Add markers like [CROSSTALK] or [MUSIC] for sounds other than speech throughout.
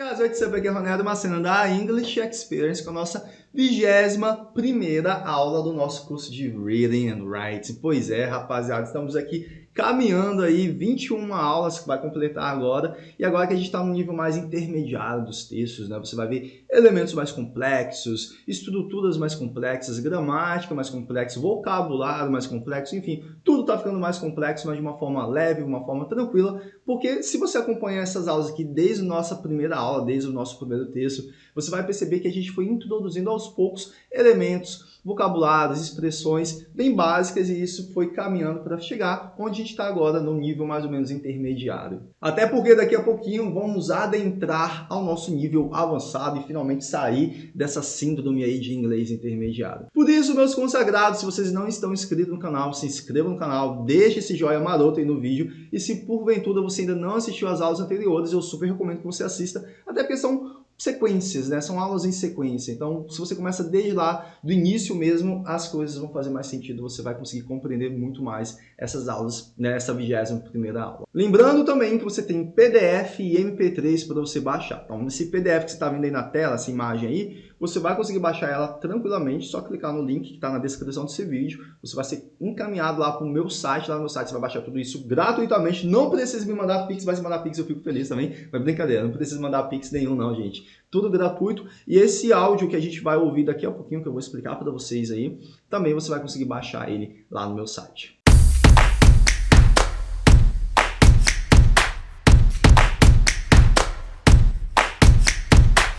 what's up? Aqui é Ronaldo Macena da English Experience com a nossa vigésima primeira aula do nosso curso de Reading and Writing. Pois é, rapaziada, estamos aqui caminhando aí 21 aulas que vai completar agora, e agora que a gente está no nível mais intermediário dos textos, né? Você vai ver elementos mais complexos, estruturas mais complexas, gramática mais complexa, vocabulário mais complexo, enfim, tudo está ficando mais complexo, mas de uma forma leve, de uma forma tranquila, porque se você acompanhar essas aulas aqui desde a nossa primeira aula, desde o nosso primeiro texto, você vai perceber que a gente foi introduzindo aos poucos elementos vocabulários, expressões bem básicas e isso foi caminhando para chegar onde a gente está agora no nível mais ou menos intermediário. Até porque daqui a pouquinho vamos adentrar ao nosso nível avançado e finalmente sair dessa síndrome aí de inglês intermediário. Por isso, meus consagrados, se vocês não estão inscritos no canal, se inscrevam no canal, deixe esse joinha maroto aí no vídeo e se porventura você ainda não assistiu às aulas anteriores, eu super recomendo que você assista, até porque são sequências, né? São aulas em sequência. Então, se você começa desde lá, do início mesmo, as coisas vão fazer mais sentido. Você vai conseguir compreender muito mais essas aulas nessa vigésima primeira aula. Lembrando também que você tem PDF e MP3 para você baixar. Então, nesse PDF que você está vendo aí na tela, essa imagem aí, você vai conseguir baixar ela tranquilamente, só clicar no link que está na descrição desse vídeo. Você vai ser encaminhado lá para o meu site, lá no meu site você vai baixar tudo isso gratuitamente. Não precisa me mandar Pix, vai se mandar Pix eu fico feliz também. Mas brincadeira, não precisa mandar Pix nenhum não, gente. Tudo gratuito. E esse áudio que a gente vai ouvir daqui a pouquinho, que eu vou explicar para vocês aí, também você vai conseguir baixar ele lá no meu site.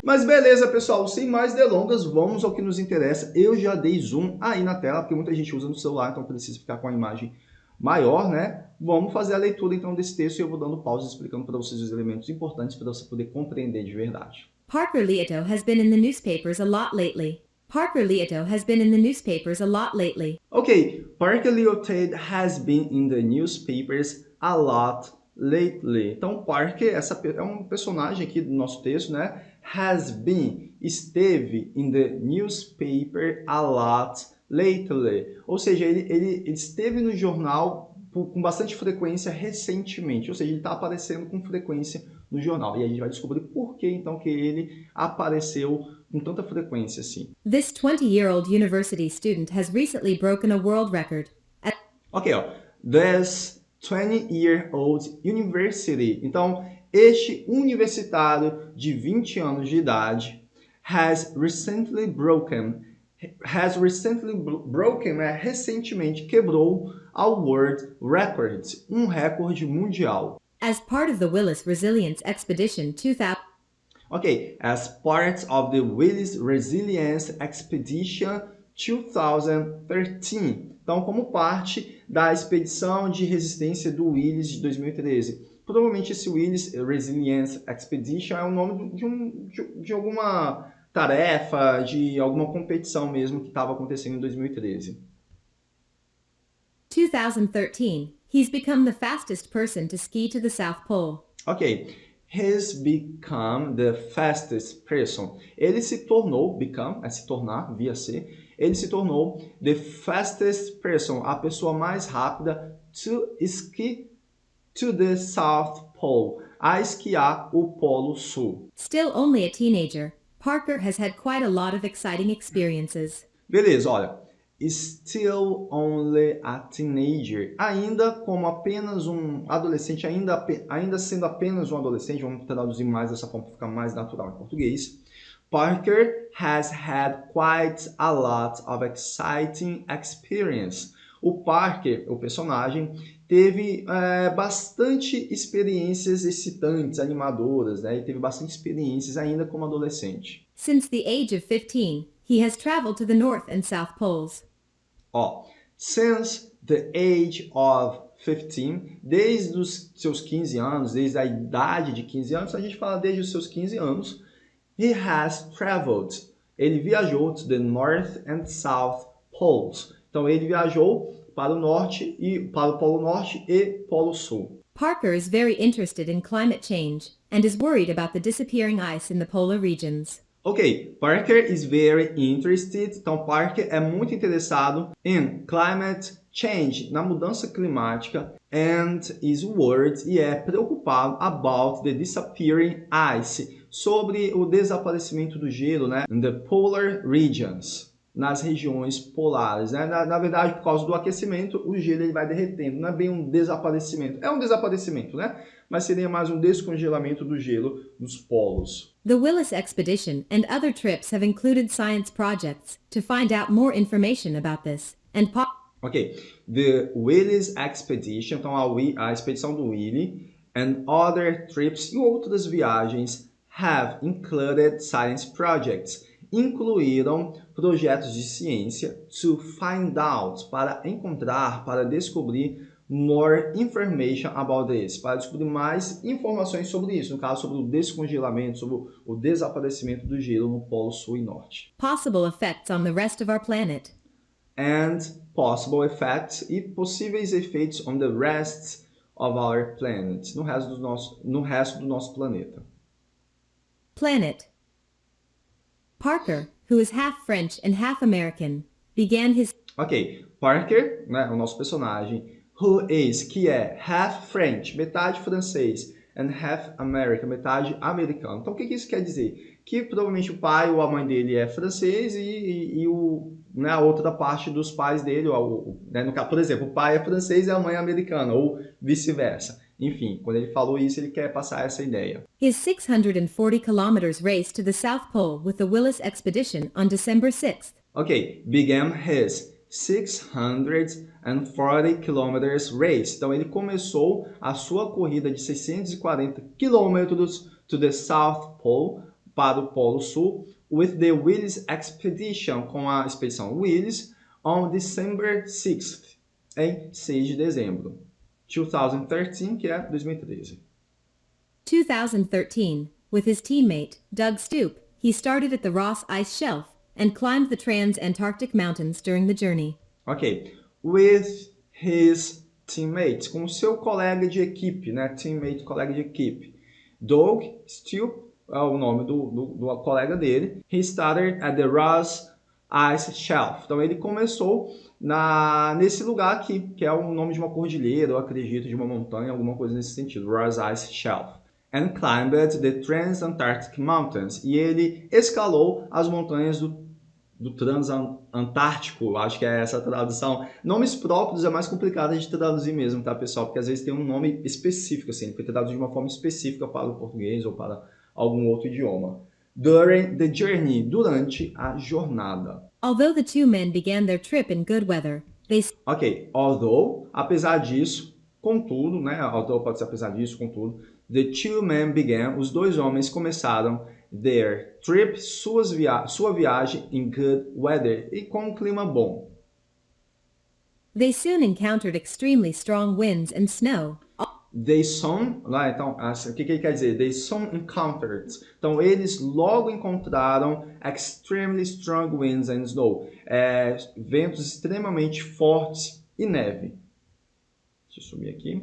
Mas beleza, pessoal, sem mais delongas, vamos ao que nos interessa. Eu já dei zoom aí na tela, porque muita gente usa no celular, então precisa ficar com a imagem maior, né? Vamos fazer a leitura então desse texto e eu vou dando pausa explicando para vocês os elementos importantes para você poder compreender de verdade. Parker Leoto has been in the newspapers a lot lately. Parker Leoto has been in the newspapers a lot lately. Ok, Parker Leotate has been in the newspapers a lot lately. Então, Parker essa é um personagem aqui do nosso texto, né? Has been, esteve in the newspaper a lot lately. Ou seja, ele, ele, ele esteve no jornal com bastante frequência recentemente. Ou seja, ele está aparecendo com frequência no jornal. E a gente vai descobrir por que então que ele apareceu com tanta frequência assim. This 20-year-old university student has recently broken a world record. Ok, ó. This 20-year-old university. Então, este universitário de 20 anos de idade has recently broken has recently broken é recentemente quebrou a world record, um recorde mundial. As part of the Willis Resilience Expedition 2000 Ok, as part of the Willis Resilience Expedition 2013. Então, como parte da expedição de resistência do Willis de 2013. Provavelmente esse Willis Resilience Expedition é o nome de, um, de, de alguma tarefa, de alguma competição mesmo que estava acontecendo em 2013. 2013. He's become the fastest person to ski to the South Pole. Ok. He's become the fastest person. Ele se tornou, become, é se tornar, via ser, ele se tornou the fastest person, a pessoa mais rápida to ski to the South Pole, a esquiar o Polo Sul. Still only a teenager, Parker has had quite a lot of exciting experiences. Beleza, olha. Still only a teenager. Ainda como apenas um adolescente, ainda, ainda sendo apenas um adolescente, vamos traduzir mais dessa forma para ficar mais natural em português. Parker has had quite a lot of exciting experience. O Parker, o personagem, teve é, bastante experiências excitantes, animadoras, né? E teve bastante experiências ainda como adolescente. Since the age of 15, he has traveled to the North and South Poles. Ó, since the age of 15, desde os seus 15 anos, desde a idade de 15 anos, a gente fala desde os seus 15 anos, He has traveled. Ele viajou to the North and South Poles. Então ele viajou para o norte e para o polo norte e polo sul. Parker is very interested in climate change and is worried about the disappearing ice in the polar regions. Ok, Parker is very interested. Então Parker é muito interessado in climate change, na mudança climática, and is worried e é preocupado about the disappearing ice sobre o desaparecimento do gelo, né? In the polar regions, nas regiões polares, né? Na, na, verdade, por causa do aquecimento, o gelo ele vai derretendo. Não é bem um desaparecimento, é um desaparecimento, né? Mas seria mais um descongelamento do gelo nos polos. The Willis expedition and other trips have included science projects to find out more information about this and Ok, the Willis expedition, então a, a expedição do Willie and other trips e outras viagens have included science projects, incluíram projetos de ciência to find out, para encontrar, para descobrir more information about this, para descobrir mais informações sobre isso, no caso sobre o descongelamento, sobre o desaparecimento do gelo no Polo Sul e Norte. Possible effects on the rest of our planet. And possible effects e possíveis efeitos on the rest of our planet, no resto do nosso, no resto do nosso planeta. Planet. Parker, who is half French and half American, began his Ok, Parker, né, o nosso personagem, who is, que é half French, metade francês, and half American, metade americano. Então, o que, que isso quer dizer? Que provavelmente o pai ou a mãe dele é francês e, e, e o, né, a outra parte dos pais dele, ou, né, no, por exemplo, o pai é francês e a mãe é americana, ou vice-versa. Enfim, quando ele falou isso, ele quer passar essa ideia. His 640 kilometers race to the South Pole with the Willis expedition on December 6th. Ok, began his 640 kilometers race. Então ele começou a sua corrida de 640 quilômetros to the South Pole, para o Polo Sul, with the Willis Expedition, com a expedição Willis, on December 6th, em 6 de dezembro. 2013, que é 2013. 2013, with his teammate, Doug Stoop, he started at the Ross Ice Shelf and climbed the Trans-Antarctic Mountains during the journey. Ok, with his teammates, com seu colega de equipe, né? Teammate, colega de equipe. Doug Stoop é o nome do, do, do colega dele. He started at the Ross Ice Shelf. Então ele começou na, nesse lugar aqui, que é o nome de uma cordilheira, eu acredito, de uma montanha, alguma coisa nesse sentido, Ross Ice Shelf. And climbed the Transantarctic Mountains. E ele escalou as montanhas do, do Transantártico, acho que é essa a tradução. Nomes próprios é mais complicado de traduzir mesmo, tá, pessoal? Porque às vezes tem um nome específico, assim, ele foi traduzido de uma forma específica para o português ou para algum outro idioma. During the journey, durante a jornada. Although the two men began their trip in good weather, they... Ok, although, apesar disso, contudo, né, although pode ser apesar disso, contudo, the two men began, os dois homens começaram their trip, suas via sua viagem in good weather, e com um clima bom. They soon encountered extremely strong winds and snow. They soon, lá, então, o que, que ele quer dizer? They soon encountered. Um então, eles logo encontraram extremely strong winds and snow. É, ventos extremamente fortes e neve. Deixa eu sumir aqui.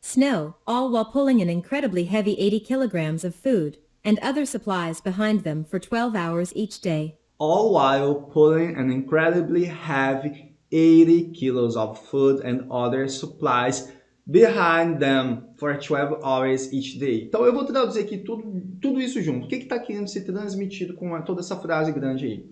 Snow, all while pulling an incredibly heavy 80 kilograms of food and other supplies behind them for 12 hours each day. All while pulling an incredibly heavy 80 kilos of food and other supplies behind them for 12 hours each day. Então eu vou traduzir aqui tudo, tudo isso junto. O que está querendo ser transmitido com toda essa frase grande aí?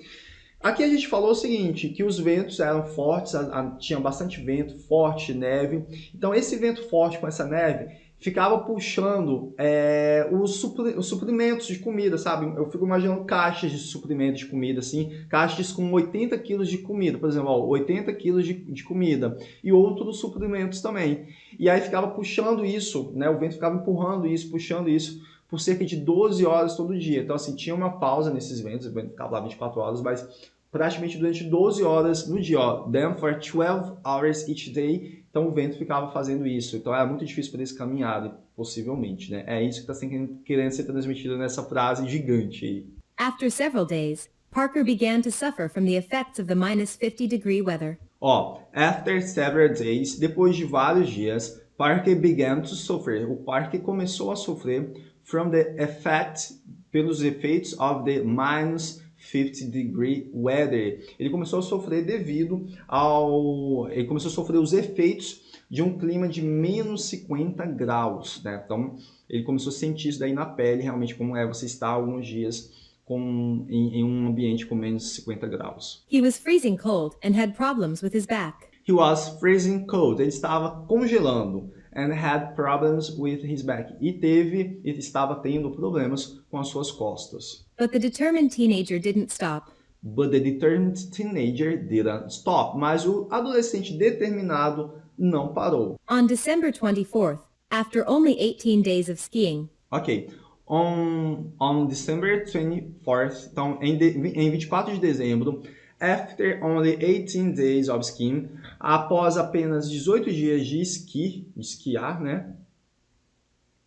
Aqui a gente falou o seguinte, que os ventos eram fortes, a, a, tinha bastante vento, forte, neve. Então esse vento forte com essa neve ficava puxando é, os, supri os, suprimentos de comida, sabe? Eu fico imaginando caixas de suprimentos de comida, assim, caixas com 80 quilos de comida, por exemplo, ó, 80 quilos de, de, comida e outros suprimentos também. E aí ficava puxando isso, né? O vento ficava empurrando isso, puxando isso por cerca de 12 horas todo dia. Então, assim, tinha uma pausa nesses ventos, o vento ficava lá 24 horas, mas praticamente durante 12 horas no dia, ó, them for 12 hours each day, então o vento ficava fazendo isso. Então era muito difícil para eles caminharem, possivelmente, né? É isso que está querendo ser transmitido nessa frase gigante aí. After several days, Parker began to suffer from the effects of the minus 50 degree weather. Ó, after several days, depois de vários dias, Parker began to suffer. O Parker começou a sofrer from the effect pelos efeitos of the minus 50 degree weather. Ele começou a sofrer devido ao... Ele começou a sofrer os efeitos de um clima de menos 50 graus, né? Então, ele começou a sentir isso daí na pele, realmente, como é você estar alguns dias com, em, em um ambiente com menos 50 graus. He was freezing cold and had problems with his back. He was freezing cold. Ele estava congelando and had problems with his back. E teve, e estava tendo problemas com as suas costas. But the determined teenager didn't stop. But the determined teenager didn't stop. Mas o adolescente determinado não parou. On December 24th, after only 18 days of skiing, Ok. On, on December 24th, então em, de, em 24 de dezembro, after only 18 days of skiing, após apenas 18 dias de esqui, de esquiar, né?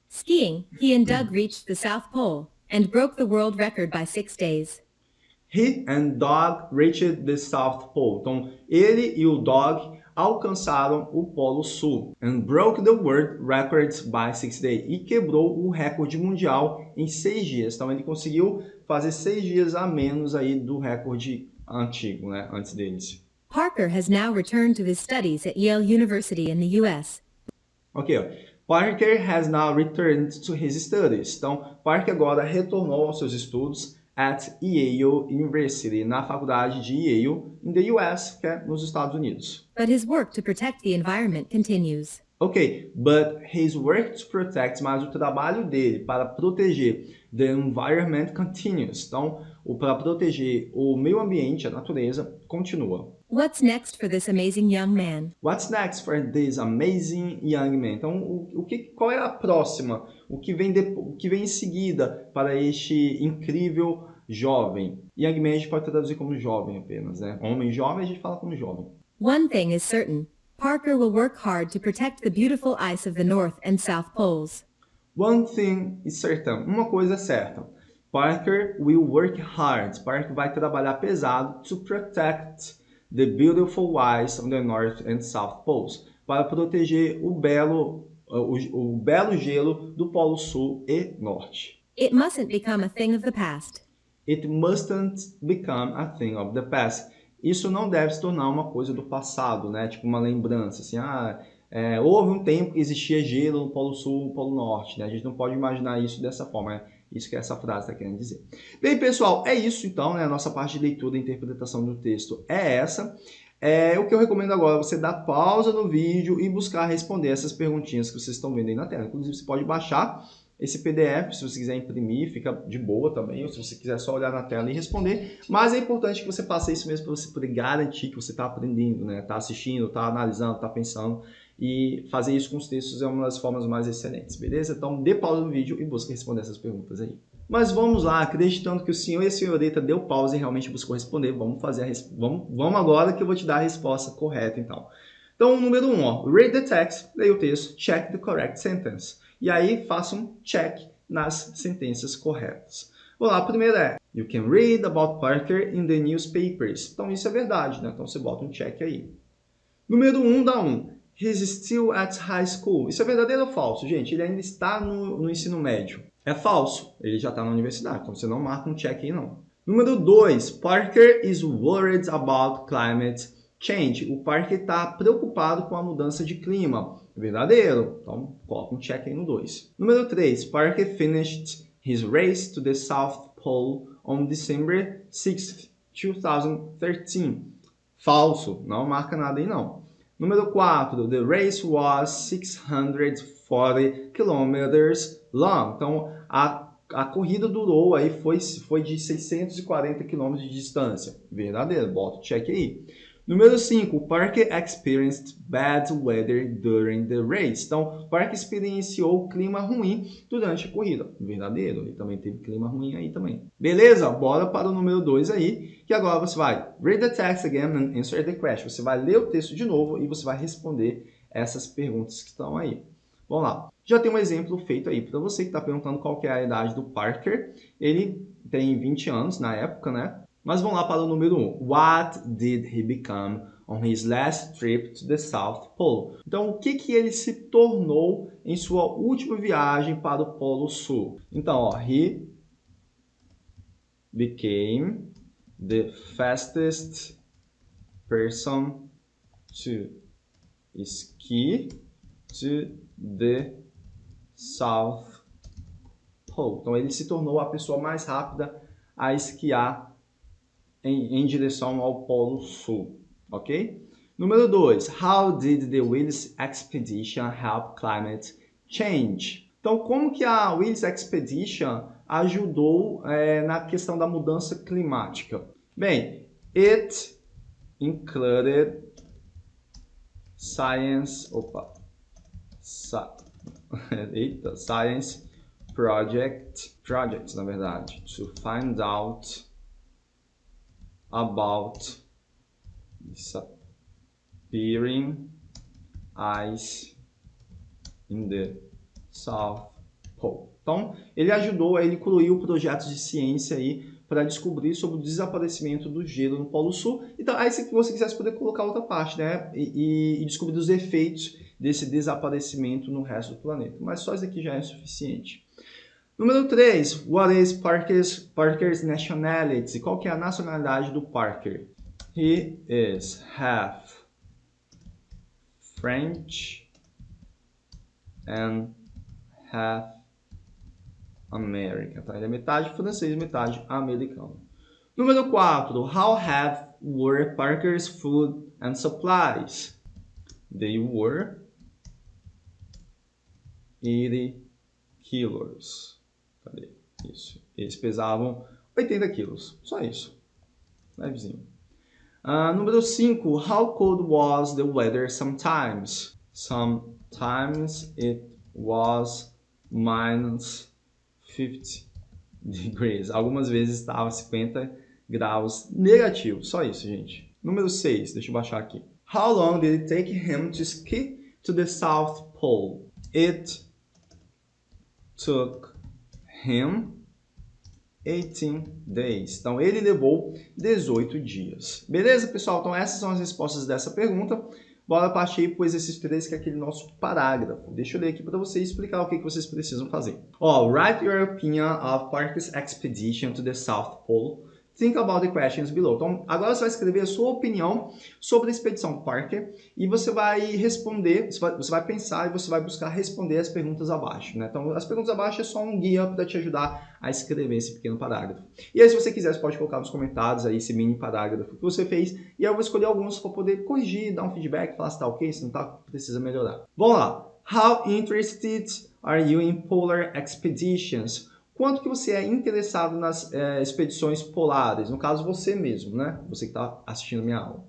skiing, he and Doug reached the South Pole and broke the world record by six days. He and Dog reached the South Pole. Então, ele e o Dog alcançaram o Polo Sul and broke the world records by six days e quebrou o recorde mundial em seis dias. Então, ele conseguiu fazer seis dias a menos aí do recorde antigo, né, antes deles. Parker has now returned to his studies at Yale University in the U.S. Ok, ó. Parker has now returned to his studies. Então, Parker agora retornou aos seus estudos at Yale University, na faculdade de Yale, in the US, que é nos Estados Unidos. But his work to protect the environment continues. Ok, but his work to protect, mas o trabalho dele para proteger the environment continues. Então, o para proteger o meio ambiente, a natureza, continua. What's next for this amazing young man? What's next for this amazing young man? Então, o, o que, qual é a próxima? O que vem de, o que vem em seguida para este incrível jovem? Young man a gente pode traduzir como jovem apenas, né? Homem jovem a gente fala como jovem. One thing is certain. Parker will work hard to protect the beautiful ice of the North and South Poles. One thing is certain. Uma coisa é certa. Parker will work hard. Parker vai trabalhar pesado to protect the beautiful ice on the North and South Poles. Para proteger o belo, o, o belo gelo do Polo Sul e Norte. It mustn't become a thing of the past. It mustn't become a thing of the past. Isso não deve se tornar uma coisa do passado, né? Tipo uma lembrança, assim, ah, é, houve um tempo que existia gelo no Polo Sul, no Polo Norte, né? A gente não pode imaginar isso dessa forma, é isso que essa frase está querendo dizer. Bem, pessoal, é isso então, né? A nossa parte de leitura e interpretação do texto é essa. É, o que eu recomendo agora é você dar pausa no vídeo e buscar responder essas perguntinhas que vocês estão vendo aí na tela. Inclusive, você pode baixar esse PDF, se você quiser imprimir, fica de boa também, ou se você quiser só olhar na tela e responder. Mas é importante que você faça isso mesmo para você poder garantir que você está aprendendo, né? Está assistindo, está analisando, está pensando. E fazer isso com os textos é uma das formas mais excelentes, beleza? Então dê pausa no vídeo e busque responder essas perguntas aí. Mas vamos lá, acreditando que o senhor e a senhorita deu pausa e realmente buscou responder, vamos fazer res... vamos, vamos agora que eu vou te dar a resposta correta então. Então, número 1, um, ó, read the text, leia o texto, check the correct sentence. E aí faça um check nas sentenças corretas. Vamos lá, a primeira é You can read about Parker in the newspapers. Então isso é verdade, né? Então você bota um check aí. Número 1 um, dá um. He's still at high school. Isso é verdadeiro ou falso, gente? Ele ainda está no, no ensino médio. É falso. Ele já está na universidade, então você não marca um check aí não. Número 2. Parker is worried about climate change. O Parker está preocupado com a mudança de clima. Verdadeiro. Então, coloca um check aí no 2. Número 3. Parker finished his race to the South Pole on December 6, 2013. Falso. Não marca nada aí não. Número 4. The race was 640 kilometers long. Então, a, a corrida durou aí, foi, foi de 640 km de distância. Verdadeiro. Bota o check aí. Número 5, Parker experienced bad weather during the race. Então, Parker experienciou clima ruim durante a corrida. Verdadeiro, ele também teve clima ruim aí também. Beleza? Bora para o número 2 aí, que agora você vai read the text again and answer the question. Você vai ler o texto de novo e você vai responder essas perguntas que estão aí. Vamos lá. Já tem um exemplo feito aí para você que está perguntando qual que é a idade do Parker. Ele tem 20 anos na época, né? Mas vamos lá para o número 1. Um. What did he become on his last trip to the South Pole? Então, o que, que ele se tornou em sua última viagem para o Polo Sul? Então, ó, he became the fastest person to ski to the South Pole. Então ele se tornou a pessoa mais rápida a esquiar em, em direção ao Polo Sul, ok? Número 2. How did the Willis Expedition help climate change? Então, como que a Willis Expedition ajudou é, na questão da mudança climática? Bem, it included science, opa, [LAUGHS] eita, science project, projects na verdade, to find out about disappearing ice in the South Pole. Então, ele ajudou, ele incluiu projetos de ciência aí para descobrir sobre o desaparecimento do gelo no Polo Sul. Então, aí se você quisesse poder colocar outra parte, né? E, e, descobrir os efeitos desse desaparecimento no resto do planeta. Mas só isso aqui já é suficiente. Número 3. What is Parker's, Parker's nationality? Qual que é a nacionalidade do Parker? He is half French and half American. Tá? Ele é metade francês, metade americano. Número 4. How have were Parker's food and supplies? They were 80 quilos. Cadê? Isso. Eles pesavam 80 quilos. Só isso. Levezinho. Uh, número 5. How cold was the weather sometimes? Sometimes it was minus 50 degrees. Algumas vezes estava 50 graus negativo. Só isso, gente. Número 6. Deixa eu baixar aqui. How long did it take him to ski to the South Pole? It took him 18 days. Então, ele levou 18 dias. Beleza, pessoal? Então, essas são as respostas dessa pergunta. Bora partir para o exercício 3, que é aquele nosso parágrafo. Deixa eu ler aqui para vocês explicar o que, vocês precisam fazer. Oh, write your opinion of Parker's expedition to the South Pole Think about the questions below. Então, agora você vai escrever a sua opinião sobre a expedição Parker e você vai responder, você vai, pensar e você vai buscar responder as perguntas abaixo. Né? Então, as perguntas abaixo é só um guia para te ajudar a escrever esse pequeno parágrafo. E aí, se você quiser, você pode colocar nos comentários aí esse mini parágrafo que você fez e eu vou escolher alguns para poder corrigir, dar um feedback, falar se está ok, se não está, precisa melhorar. Vamos lá. How interested are you in polar expeditions? Quanto que você é interessado nas é, expedições polares, no caso você mesmo, né? Você que está assistindo minha aula.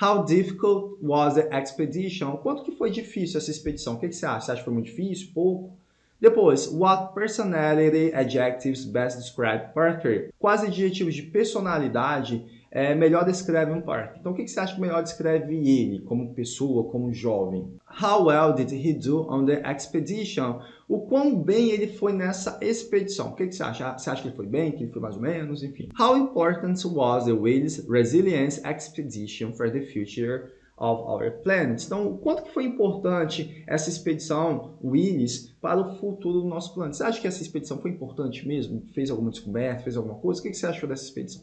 How difficult was the expedition? Quanto que foi difícil essa expedição? O que, que você acha? Você acha que foi muito difícil? Pouco? Depois, what personality adjectives best describe Parker? Quais adjetivos de personalidade é, melhor descreve um parque. Então, o que você acha que melhor descreve ele como pessoa, como jovem? How well did he do on the expedition? O quão bem ele foi nessa expedição? O que você acha? Você acha que ele foi bem, que ele foi mais ou menos, enfim? How important was the Willis Resilience Expedition for the future of our planet. Então, quanto que foi importante essa expedição Willis para o futuro do nosso planeta? Você acha que essa expedição foi importante mesmo? Fez alguma descoberta, fez alguma coisa? O que você achou dessa expedição?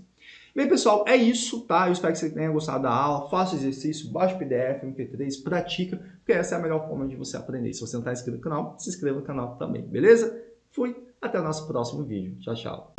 Bem, pessoal, é isso, tá? Eu espero que você tenha gostado da aula. Faça exercício, baixe PDF, MP3, pratica, porque essa é a melhor forma de você aprender. Se você não está inscrito no canal, se inscreva no canal também, beleza? Fui, até o nosso próximo vídeo. Tchau, tchau.